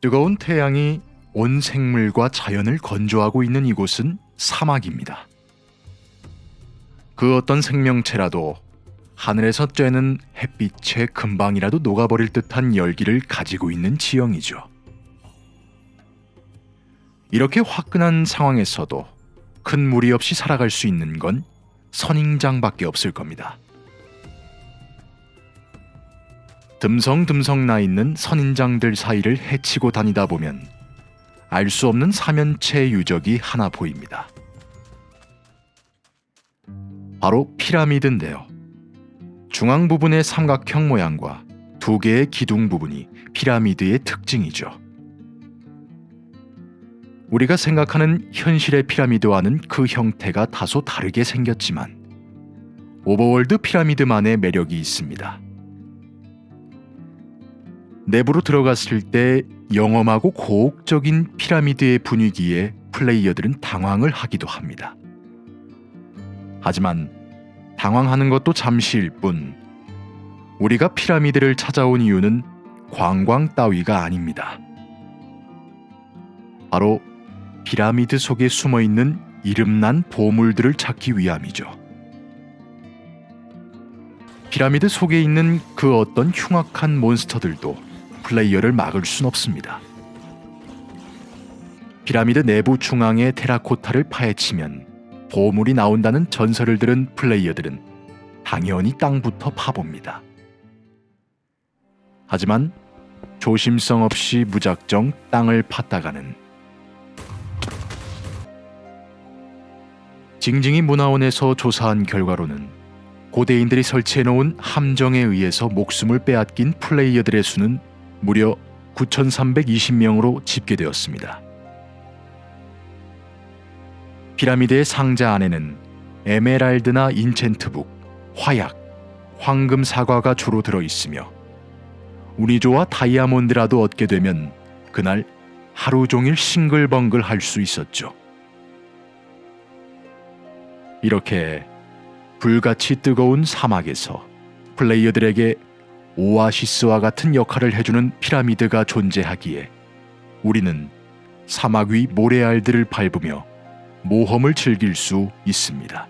뜨거운 태양이 온 생물과 자연을 건조하고 있는 이곳은 사막입니다. 그 어떤 생명체라도 하늘에서 쬐는 햇빛에 금방이라도 녹아버릴 듯한 열기를 가지고 있는 지형이죠. 이렇게 화끈한 상황에서도 큰 무리 없이 살아갈 수 있는 건 선인장밖에 없을 겁니다. 듬성듬성 나 있는 선인장들 사이를 헤치고 다니다 보면 알 수 없는 사면체 유적이 하나 보입니다. 바로 피라미드인데요. 중앙 부분의 삼각형 모양과 두 개의 기둥 부분이 피라미드의 특징이죠. 우리가 생각하는 현실의 피라미드와는 그 형태가 다소 다르게 생겼지만 Overworld 피라미드만의 매력이 있습니다. 내부로 들어갔을 때 영험하고 고혹적인 피라미드의 분위기에 플레이어들은 당황을 하기도 합니다. 하지만 당황하는 것도 잠시일 뿐 우리가 피라미드를 찾아온 이유는 관광 따위가 아닙니다. 바로 피라미드 속에 숨어 있는 이름난 보물들을 찾기 위함이죠. 피라미드 속에 있는 그 어떤 흉악한 몬스터들도 플레이어를 막을 순 없습니다. 피라미드 내부 중앙의 테라코타를 파헤치면 보물이 나온다는 전설을 들은 플레이어들은 당연히 땅부터 파봅니다. 하지만 조심성 없이 무작정 땅을 팠다가는 징징이 문화원에서 조사한 결과로는 고대인들이 설치해 놓은 함정에 의해서 목숨을 빼앗긴 플레이어들의 수는 무려 9,320명으로 집계되었습니다. 피라미드의 상자 안에는 에메랄드나 인챈트북, 화약, 황금 사과가 주로 들어 있으며 운이 좋아 다이아몬드라도 얻게 되면 그날 하루 종일 싱글벙글 할 수 있었죠. 이렇게 불같이 뜨거운 사막에서 플레이어들에게 오아시스와 같은 역할을 해주는 피라미드가 존재하기에 우리는 사막 위 모래알들을 밟으며 모험을 즐길 수 있습니다.